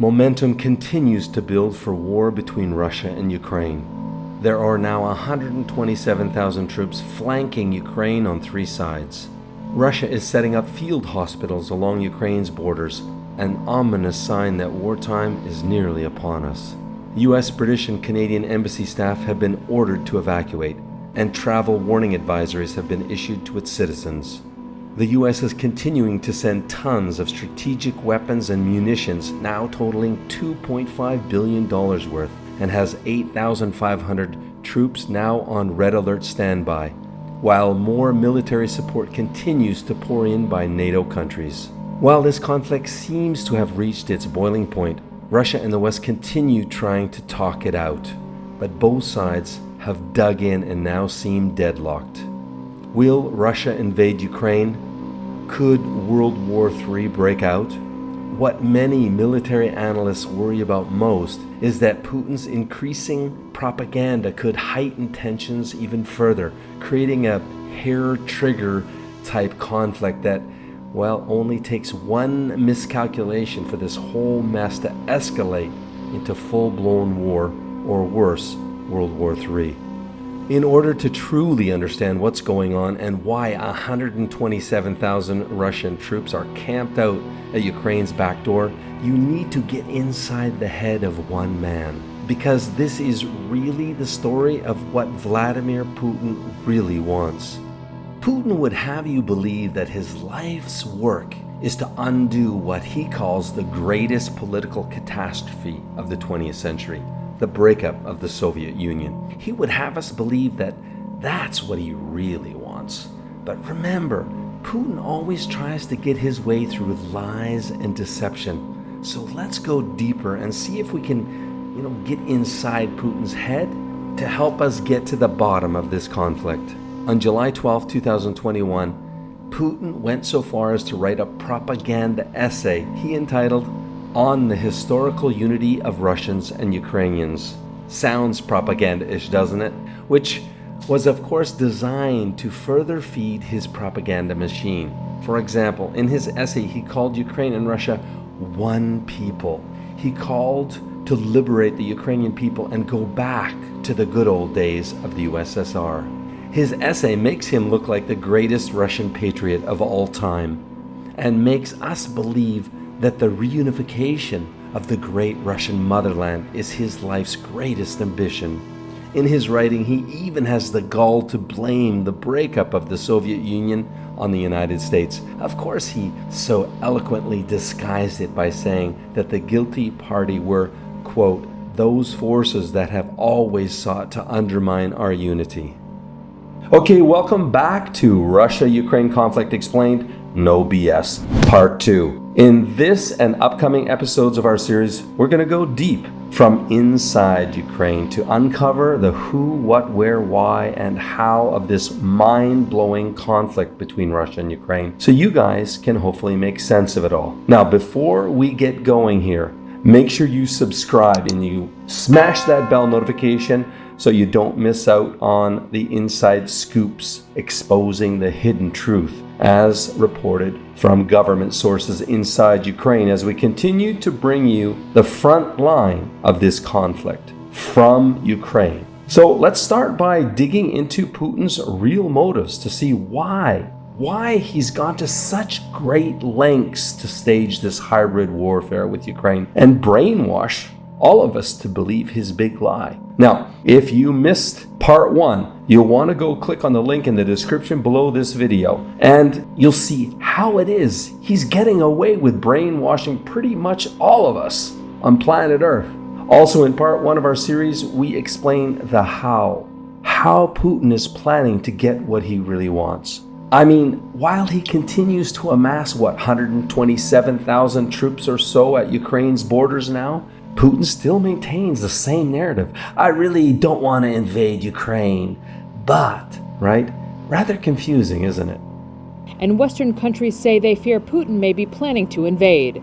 Momentum continues to build for war between Russia and Ukraine. There are now 127,000 troops flanking Ukraine on three sides. Russia is setting up field hospitals along Ukraine's borders, an ominous sign that wartime is nearly upon us. US, British, and Canadian embassy staff have been ordered to evacuate, and travel warning advisories have been issued to its citizens. The US is continuing to send tons of strategic weapons and munitions, now totaling $2.5 billion worth, and has 8,500 troops now on red alert standby, while more military support continues to pour in by NATO countries. While this conflict seems to have reached its boiling point, Russia and the West continue trying to talk it out, but both sides have dug in and now seem deadlocked. Will Russia invade Ukraine? Could World War III break out? What many military analysts worry about most is that Putin's increasing propaganda could heighten tensions even further, creating a hair trigger type conflict that, well, only takes one miscalculation for this whole mess to escalate into full blown war, or worse, World War III. In order to truly understand what's going on and why 127,000 Russian troops are camped out at Ukraine's back door, you need to get inside the head of one man. Because this is really the story of what Vladimir Putin really wants. Putin would have you believe that his life's work is to undo what he calls the greatest political catastrophe of the 20th century the breakup of the Soviet Union. He would have us believe that that's what he really wants. But remember, Putin always tries to get his way through lies and deception. So let's go deeper and see if we can, you know, get inside Putin's head to help us get to the bottom of this conflict. On July 12, 2021, Putin went so far as to write a propaganda essay he entitled on the historical unity of Russians and Ukrainians. Sounds propaganda-ish, doesn't it? Which was of course designed to further feed his propaganda machine. For example, in his essay he called Ukraine and Russia one people. He called to liberate the Ukrainian people and go back to the good old days of the USSR. His essay makes him look like the greatest Russian patriot of all time and makes us believe that the reunification of the great Russian motherland is his life's greatest ambition. In his writing, he even has the gall to blame the breakup of the Soviet Union on the United States. Of course, he so eloquently disguised it by saying that the guilty party were, quote, those forces that have always sought to undermine our unity. Okay, welcome back to Russia-Ukraine Conflict Explained, No BS, Part 2. In this and upcoming episodes of our series, we're going to go deep from inside Ukraine to uncover the who, what, where, why, and how of this mind-blowing conflict between Russia and Ukraine so you guys can hopefully make sense of it all. Now, before we get going here, make sure you subscribe and you smash that bell notification so you don't miss out on the inside scoops exposing the hidden truth as reported from government sources inside Ukraine as we continue to bring you the front line of this conflict from Ukraine. So let's start by digging into Putin's real motives to see why why he's gone to such great lengths to stage this hybrid warfare with Ukraine and brainwash all of us to believe his big lie. Now, if you missed part one, you'll want to go click on the link in the description below this video and you'll see how it is he's getting away with brainwashing pretty much all of us on planet Earth. Also in part one of our series, we explain the how. How Putin is planning to get what he really wants. I mean, while he continues to amass, what, 127,000 troops or so at Ukraine's borders now, Putin still maintains the same narrative. I really don't want to invade Ukraine, but, right? Rather confusing, isn't it? And Western countries say they fear Putin may be planning to invade.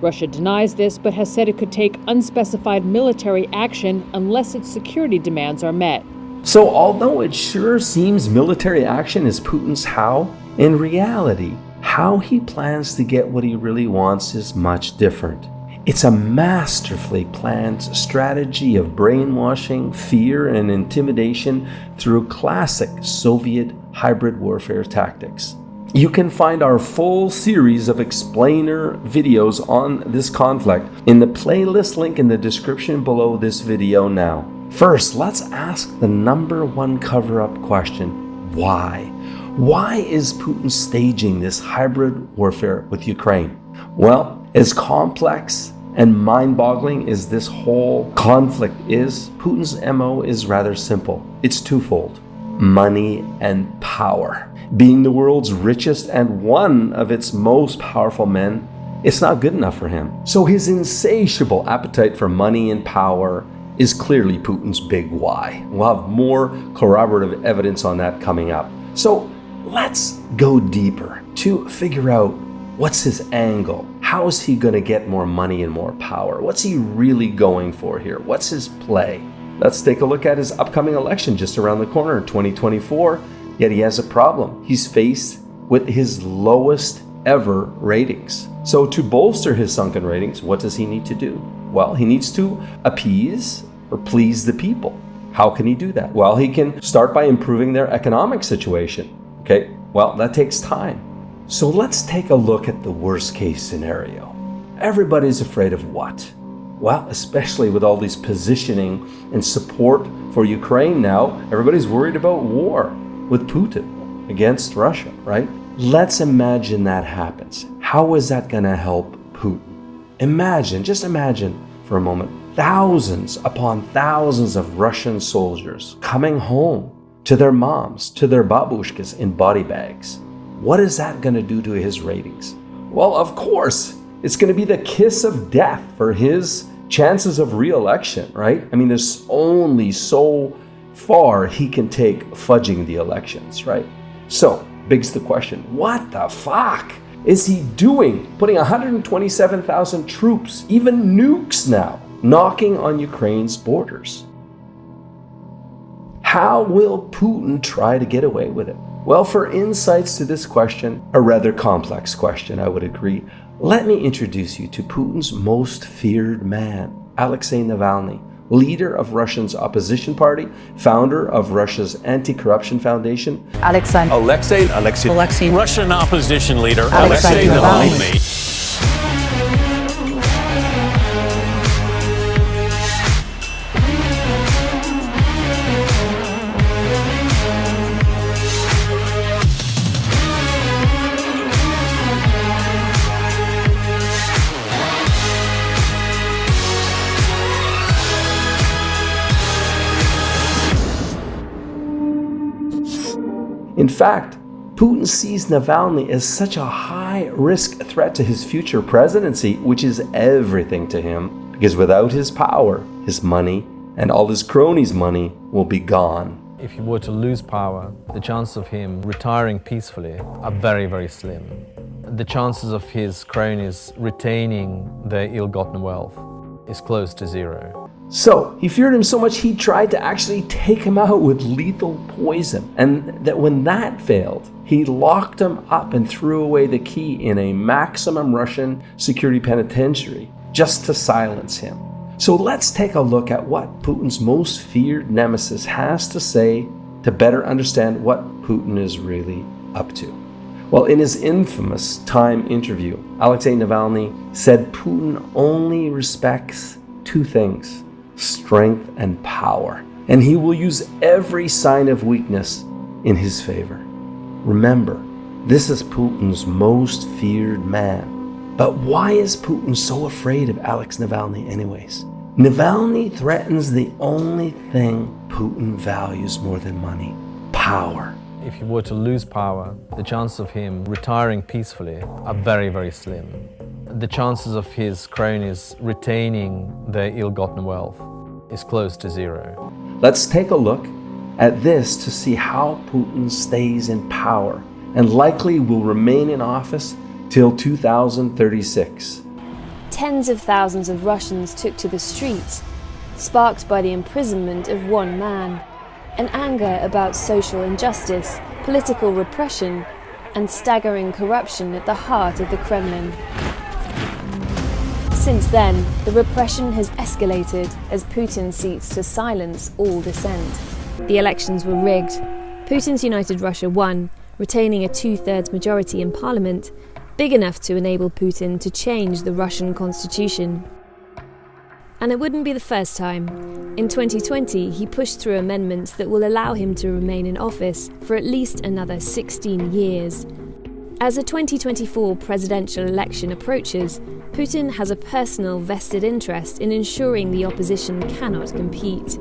Russia denies this, but has said it could take unspecified military action unless its security demands are met. So, although it sure seems military action is Putin's how, in reality, how he plans to get what he really wants is much different. It's a masterfully planned strategy of brainwashing, fear, and intimidation through classic Soviet hybrid warfare tactics. You can find our full series of explainer videos on this conflict in the playlist link in the description below this video now. First, let's ask the number one cover-up question, why? Why is Putin staging this hybrid warfare with Ukraine? Well, as complex and mind-boggling as this whole conflict is, Putin's MO is rather simple. It's twofold, money and power. Being the world's richest and one of its most powerful men, it's not good enough for him. So his insatiable appetite for money and power is clearly Putin's big why. We'll have more corroborative evidence on that coming up. So let's go deeper to figure out what's his angle. How is he going to get more money and more power? What's he really going for here? What's his play? Let's take a look at his upcoming election just around the corner, 2024. Yet he has a problem. He's faced with his lowest ever ratings. So to bolster his sunken ratings, what does he need to do? Well, he needs to appease or please the people. How can he do that? Well, he can start by improving their economic situation. Okay, well, that takes time. So let's take a look at the worst case scenario. Everybody's afraid of what? Well, especially with all these positioning and support for Ukraine now, everybody's worried about war with Putin against Russia, right? Let's imagine that happens. How is that going to help Putin? Imagine, just imagine for a moment, thousands upon thousands of Russian soldiers coming home to their moms, to their babushkas in body bags. What is that going to do to his ratings? Well, of course, it's going to be the kiss of death for his chances of re-election, right? I mean, there's only so far he can take fudging the elections, right? So, begs the question, what the fuck is he doing? Putting 127,000 troops, even nukes now, knocking on Ukraine's borders. How will Putin try to get away with it? Well, for insights to this question, a rather complex question, I would agree, let me introduce you to Putin's most feared man, Alexei Navalny, leader of Russia's opposition party, founder of Russia's anti-corruption foundation. Alexei. Alexei. Alexei. Alexei. Russian opposition leader Alexei, Alexei Navalny. Navalny. In fact, Putin sees Navalny as such a high-risk threat to his future presidency, which is everything to him, because without his power, his money, and all his cronies' money will be gone. If he were to lose power, the chances of him retiring peacefully are very, very slim. The chances of his cronies retaining their ill-gotten wealth is close to zero. So, he feared him so much he tried to actually take him out with lethal poison. And that when that failed, he locked him up and threw away the key in a maximum Russian security penitentiary just to silence him. So let's take a look at what Putin's most feared nemesis has to say to better understand what Putin is really up to. Well, in his infamous Time interview, Alexei Navalny said Putin only respects two things strength and power, and he will use every sign of weakness in his favor. Remember, this is Putin's most feared man. But why is Putin so afraid of Alex Navalny anyways? Navalny threatens the only thing Putin values more than money, power. If he were to lose power, the chances of him retiring peacefully are very, very slim. The chances of his cronies retaining their ill-gotten wealth is close to zero. Let's take a look at this to see how Putin stays in power and likely will remain in office till 2036. Tens of thousands of Russians took to the streets, sparked by the imprisonment of one man, an anger about social injustice, political repression, and staggering corruption at the heart of the Kremlin. Since then, the repression has escalated as Putin seeks to silence all dissent. The elections were rigged. Putin's United Russia won, retaining a two thirds majority in parliament, big enough to enable Putin to change the Russian constitution. And it wouldn't be the first time. In 2020, he pushed through amendments that will allow him to remain in office for at least another 16 years. As the 2024 presidential election approaches, Putin has a personal vested interest in ensuring the opposition cannot compete.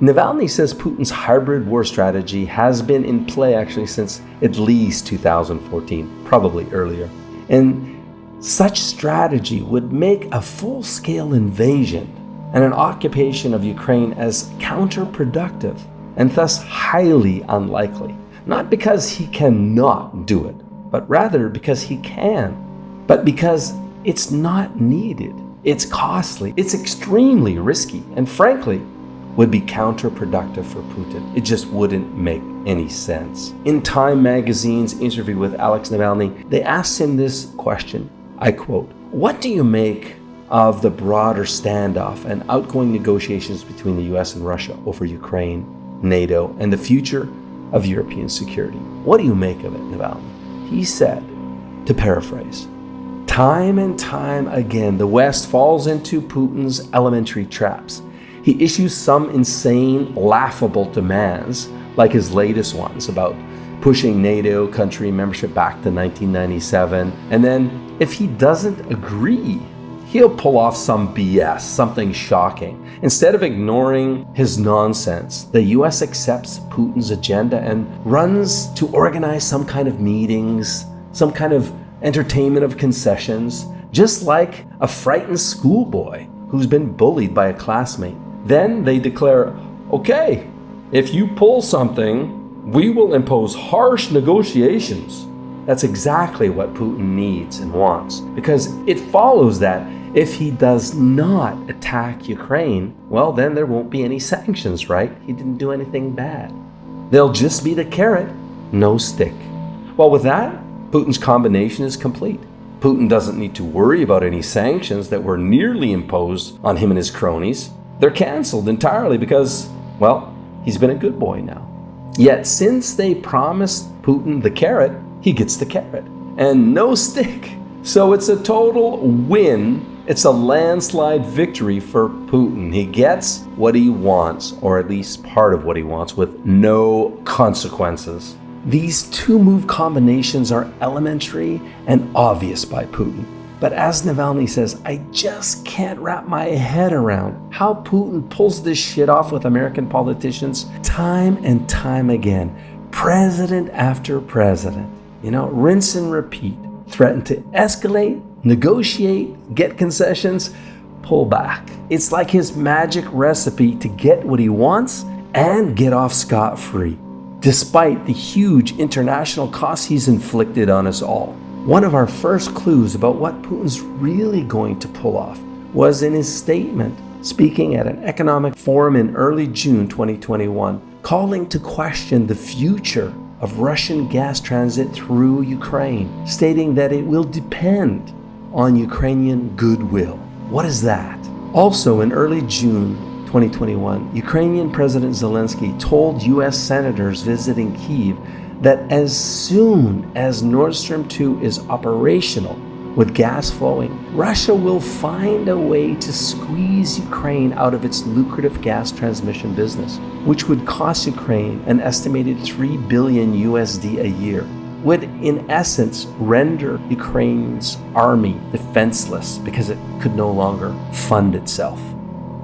Navalny says Putin's hybrid war strategy has been in play actually since at least 2014, probably earlier. And such strategy would make a full scale invasion and an occupation of Ukraine as counterproductive and thus highly unlikely. Not because he cannot do it, but rather because he can, but because it's not needed. It's costly, it's extremely risky, and frankly, would be counterproductive for Putin. It just wouldn't make any sense. In Time magazine's interview with Alex Navalny, they asked him this question I quote, What do you make of the broader standoff and outgoing negotiations between the US and Russia over Ukraine, NATO, and the future of European security? What do you make of it, Navalny? He said, to paraphrase, Time and time again, the West falls into Putin's elementary traps. He issues some insane, laughable demands, like his latest ones about pushing NATO country membership back to 1997. And then, if he doesn't agree, he'll pull off some BS, something shocking. Instead of ignoring his nonsense, the US accepts Putin's agenda and runs to organize some kind of meetings, some kind of entertainment of concessions, just like a frightened schoolboy who's been bullied by a classmate. Then they declare, okay, if you pull something we will impose harsh negotiations. That's exactly what Putin needs and wants, because it follows that if he does not attack Ukraine, well, then there won't be any sanctions, right? He didn't do anything bad. They'll just be the carrot, no stick. Well, with that, Putin's combination is complete. Putin doesn't need to worry about any sanctions that were nearly imposed on him and his cronies. They're canceled entirely because, well, he's been a good boy now. Yet, since they promised Putin the carrot, he gets the carrot and no stick. So it's a total win. It's a landslide victory for Putin. He gets what he wants, or at least part of what he wants, with no consequences. These two move combinations are elementary and obvious by Putin. But as Navalny says, I just can't wrap my head around how Putin pulls this shit off with American politicians time and time again, president after president. You know, rinse and repeat. Threaten to escalate, negotiate, get concessions, pull back. It's like his magic recipe to get what he wants and get off scot free, despite the huge international costs he's inflicted on us all. One of our first clues about what Putin's really going to pull off was in his statement speaking at an economic forum in early June 2021, calling to question the future of Russian gas transit through Ukraine, stating that it will depend on Ukrainian goodwill. What is that? Also, in early June 2021, Ukrainian President Zelensky told US senators visiting Kiev that as soon as Nord Stream 2 is operational with gas flowing, Russia will find a way to squeeze Ukraine out of its lucrative gas transmission business, which would cost Ukraine an estimated 3 billion USD a year, would in essence render Ukraine's army defenseless because it could no longer fund itself.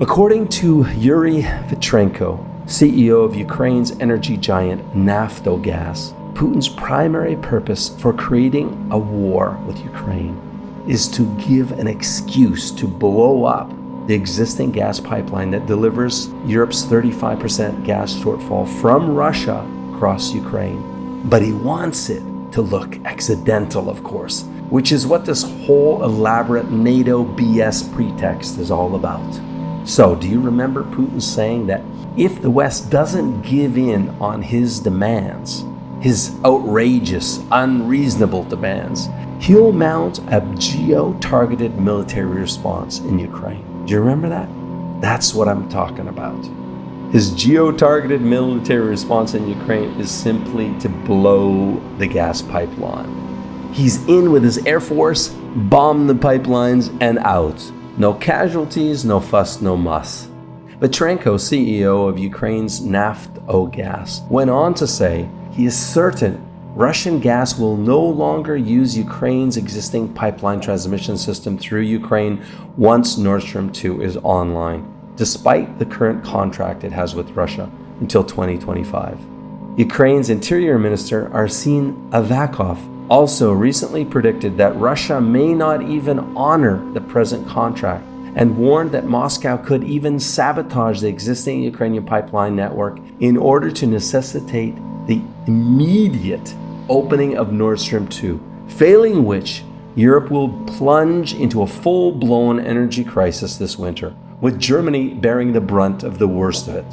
According to Yuri Vitrenko, CEO of Ukraine's energy giant Naftogaz, Putin's primary purpose for creating a war with Ukraine is to give an excuse to blow up the existing gas pipeline that delivers Europe's 35% gas shortfall from Russia across Ukraine. But he wants it to look accidental, of course, which is what this whole elaborate NATO BS pretext is all about. So, do you remember Putin saying that if the West doesn't give in on his demands, his outrageous, unreasonable demands, he'll mount a geo targeted military response in Ukraine. Do you remember that? That's what I'm talking about. His geo targeted military response in Ukraine is simply to blow the gas pipeline. He's in with his Air Force, bomb the pipelines, and out. No casualties, no fuss, no muss. Vitrenko, CEO of Ukraine's Naftogaz, went on to say he is certain Russian gas will no longer use Ukraine's existing pipeline transmission system through Ukraine once Nord Stream 2 is online, despite the current contract it has with Russia until 2025. Ukraine's Interior Minister Arsen Avakov also recently predicted that Russia may not even honor the present contract and warned that Moscow could even sabotage the existing Ukrainian pipeline network in order to necessitate the immediate opening of Nord Stream 2, failing which Europe will plunge into a full blown energy crisis this winter, with Germany bearing the brunt of the worst of it.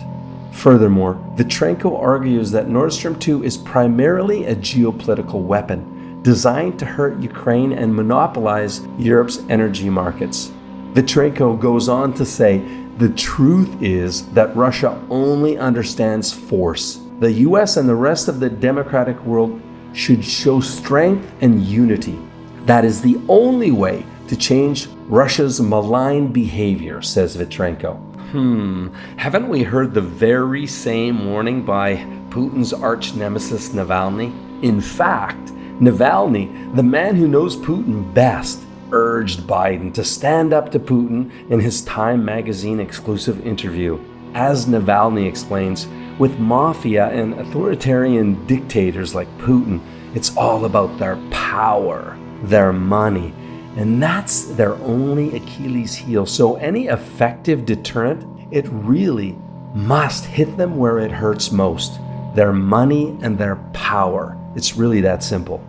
Furthermore, Vitrenko argues that Nord Stream 2 is primarily a geopolitical weapon designed to hurt Ukraine and monopolize Europe's energy markets. Vitrenko goes on to say the truth is that Russia only understands force. The US and the rest of the democratic world should show strength and unity. That is the only way to change Russia's malign behavior, says Vitrenko. Hmm, haven't we heard the very same warning by Putin's arch nemesis Navalny? In fact, Navalny, the man who knows Putin best, urged Biden to stand up to Putin in his Time magazine exclusive interview. As Navalny explains, with mafia and authoritarian dictators like Putin, it's all about their power, their money, and that's their only Achilles heel. So, any effective deterrent, it really must hit them where it hurts most their money and their power. It's really that simple.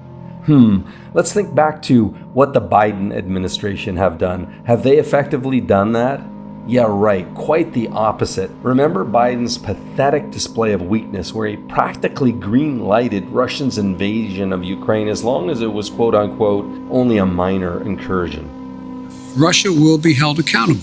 Hmm, let's think back to what the Biden administration have done. Have they effectively done that? Yeah, right, quite the opposite. Remember Biden's pathetic display of weakness where he practically green lighted Russia's invasion of Ukraine as long as it was quote unquote only a minor incursion. Russia will be held accountable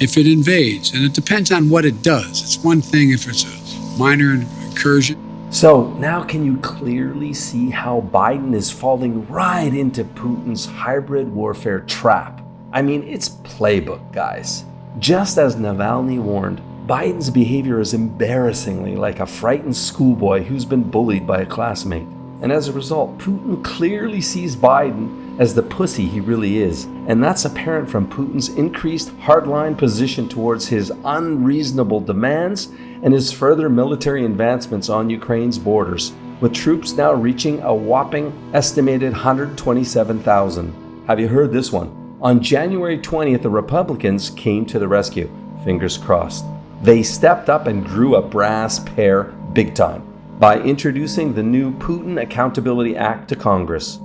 if it invades, and it depends on what it does. It's one thing if it's a minor incursion. So now can you clearly see how Biden is falling right into Putin's hybrid warfare trap? I mean, it's playbook, guys. Just as Navalny warned, Biden's behavior is embarrassingly like a frightened schoolboy who's been bullied by a classmate. And as a result, Putin clearly sees Biden as the pussy he really is. And that's apparent from Putin's increased hardline position towards his unreasonable demands and his further military advancements on Ukraine's borders, with troops now reaching a whopping estimated 127,000. Have you heard this one? On January 20th, the Republicans came to the rescue. Fingers crossed. They stepped up and grew a brass pair big time by introducing the new Putin Accountability Act to Congress.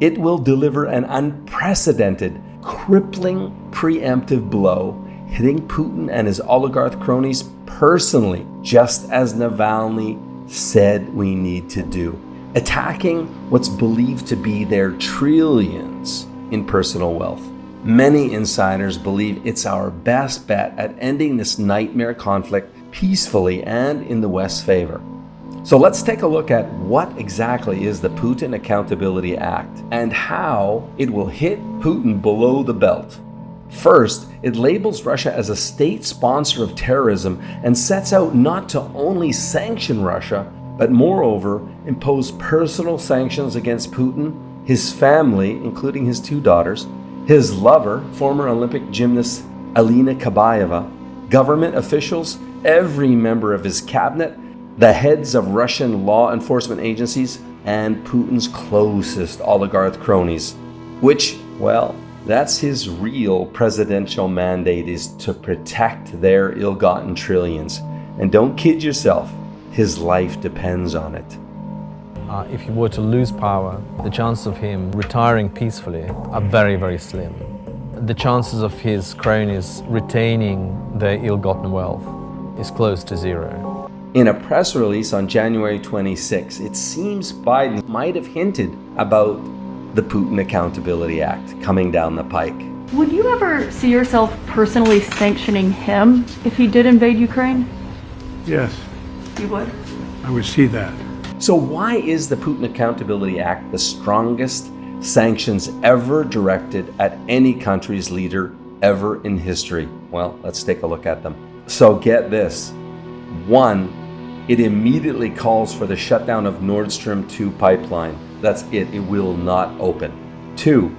It will deliver an unprecedented, crippling preemptive blow, hitting Putin and his oligarch cronies personally, just as Navalny said we need to do, attacking what's believed to be their trillions in personal wealth. Many insiders believe it's our best bet at ending this nightmare conflict peacefully and in the West's favor. So let's take a look at what exactly is the Putin Accountability Act and how it will hit Putin below the belt. First, it labels Russia as a state sponsor of terrorism and sets out not to only sanction Russia, but moreover impose personal sanctions against Putin, his family, including his two daughters, his lover, former Olympic gymnast Alina Kabaeva, government officials, every member of his cabinet, the heads of Russian law enforcement agencies, and Putin's closest oligarch cronies. Which, well, that's his real presidential mandate is to protect their ill-gotten trillions. And don't kid yourself, his life depends on it. Uh, if he were to lose power, the chances of him retiring peacefully are very, very slim. The chances of his cronies retaining their ill-gotten wealth is close to zero. In a press release on January 26, it seems Biden might have hinted about the Putin Accountability Act coming down the pike. Would you ever see yourself personally sanctioning him if he did invade Ukraine? Yes, You would? I would see that. So, why is the Putin Accountability Act the strongest sanctions ever directed at any country's leader ever in history? Well, let's take a look at them. So, get this one, it immediately calls for the shutdown of Nord Stream 2 pipeline. That's it, it will not open. Two,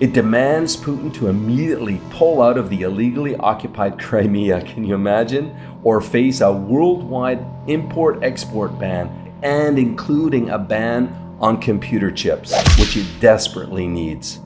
it demands Putin to immediately pull out of the illegally occupied Crimea, can you imagine? Or face a worldwide import export ban and including a ban on computer chips, which it desperately needs.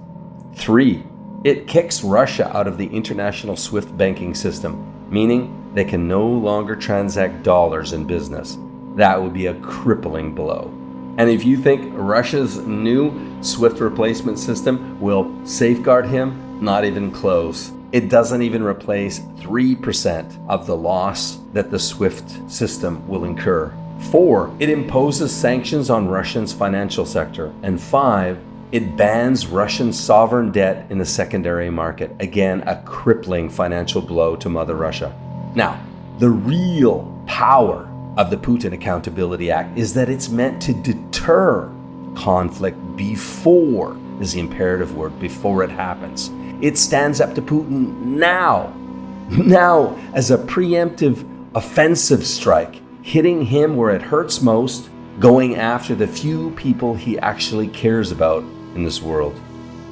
Three, it kicks Russia out of the international SWIFT banking system, meaning they can no longer transact dollars in business. That would be a crippling blow. And if you think Russia's new SWIFT replacement system will safeguard him, not even close. It doesn't even replace 3% of the loss that the SWIFT system will incur. Four, it imposes sanctions on Russia's financial sector. And five, it bans Russian sovereign debt in the secondary market. Again, a crippling financial blow to Mother Russia. Now, the real power of the Putin Accountability Act is that it's meant to deter conflict before, is the imperative word, before it happens. It stands up to Putin now, now as a preemptive offensive strike, hitting him where it hurts most, going after the few people he actually cares about in this world.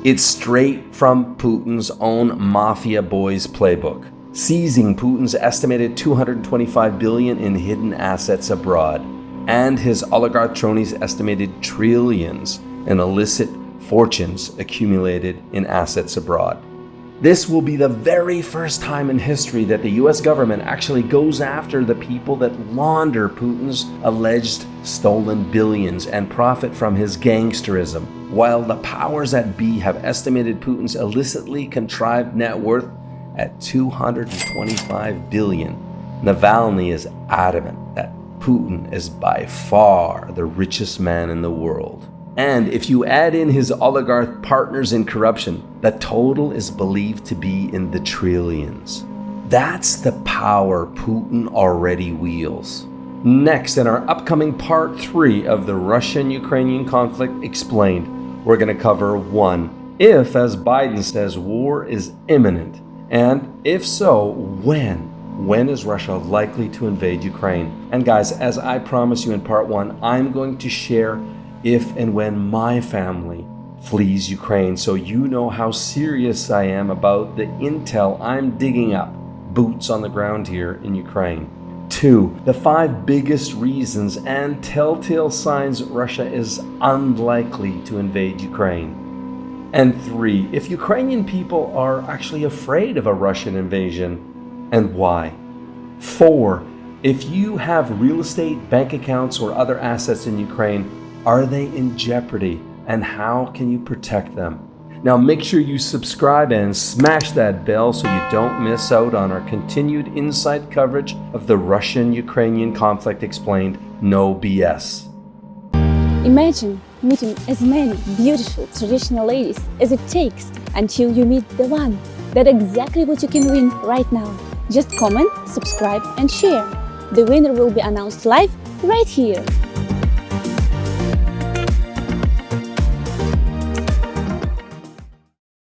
It's straight from Putin's own mafia boys playbook, seizing Putin's estimated 225 billion in hidden assets abroad and his oligarch cronies' estimated trillions in illicit fortunes accumulated in assets abroad. This will be the very first time in history that the US government actually goes after the people that launder Putin's alleged stolen billions and profit from his gangsterism, while the powers that be have estimated Putin's illicitly contrived net worth at 225 billion. Navalny is adamant that Putin is by far the richest man in the world. And if you add in his oligarch partners in corruption, the total is believed to be in the trillions. That's the power Putin already wields. Next, in our upcoming part three of the Russian Ukrainian conflict explained, we're going to cover one, if, as Biden says, war is imminent, and if so, when? When is Russia likely to invade Ukraine? And guys, as I promised you in part one, I'm going to share if and when my family flees Ukraine so you know how serious I am about the intel I'm digging up, boots on the ground here in Ukraine. Two, the five biggest reasons and telltale signs Russia is unlikely to invade Ukraine. And three, if Ukrainian people are actually afraid of a Russian invasion and why. Four, if you have real estate, bank accounts, or other assets in Ukraine, are they in jeopardy and how can you protect them? Now make sure you subscribe and smash that bell so you don't miss out on our continued inside coverage of the Russian-Ukrainian conflict explained no BS. Imagine meeting as many beautiful traditional ladies as it takes until you meet the one. That's exactly what you can win right now. Just comment, subscribe and share. The winner will be announced live right here.